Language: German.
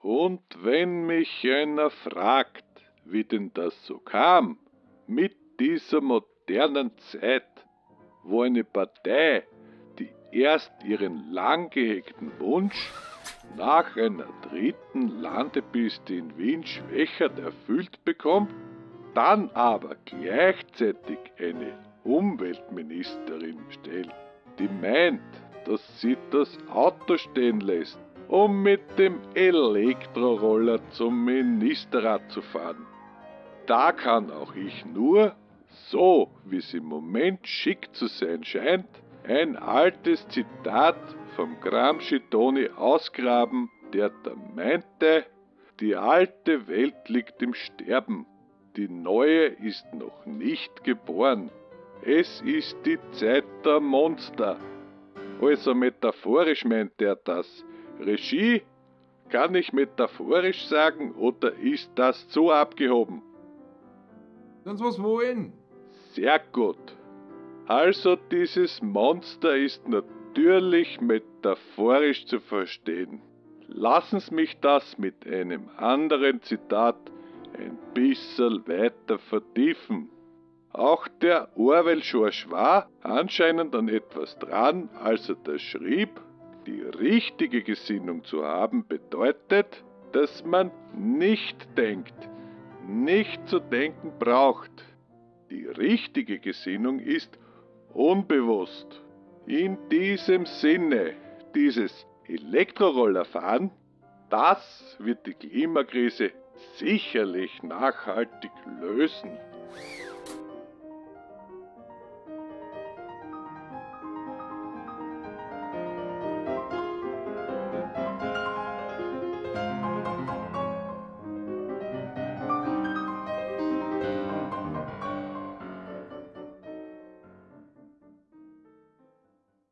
Und wenn mich einer fragt, wie denn das so kam, mit dieser modernen Zeit, wo eine Partei, die erst ihren lang gehegten Wunsch nach einer dritten Landepiste in Wien Schwächert erfüllt bekommt, dann aber gleichzeitig eine Umweltministerin stellt, die meint, dass sie das Auto stehen lässt, um mit dem Elektroroller zum Ministerrat zu fahren. Da kann auch ich nur, so wie es im Moment schick zu sein scheint, ein altes Zitat vom Gramsci Toni ausgraben, der da meinte, die alte Welt liegt im Sterben, die neue ist noch nicht geboren. Es ist die Zeit der Monster. Also metaphorisch meint er das. Regie? Kann ich metaphorisch sagen oder ist das zu abgehoben? Sonst was wollen? Sehr gut. Also dieses Monster ist natürlich metaphorisch zu verstehen. Lassen Sie mich das mit einem anderen Zitat ein bisschen weiter vertiefen. Auch der Orwell George war anscheinend an etwas dran, als er da schrieb, die richtige Gesinnung zu haben bedeutet, dass man nicht denkt, nicht zu denken braucht. Die richtige Gesinnung ist unbewusst. In diesem Sinne, dieses Elektrorollerfahren, das wird die Klimakrise sicherlich nachhaltig lösen.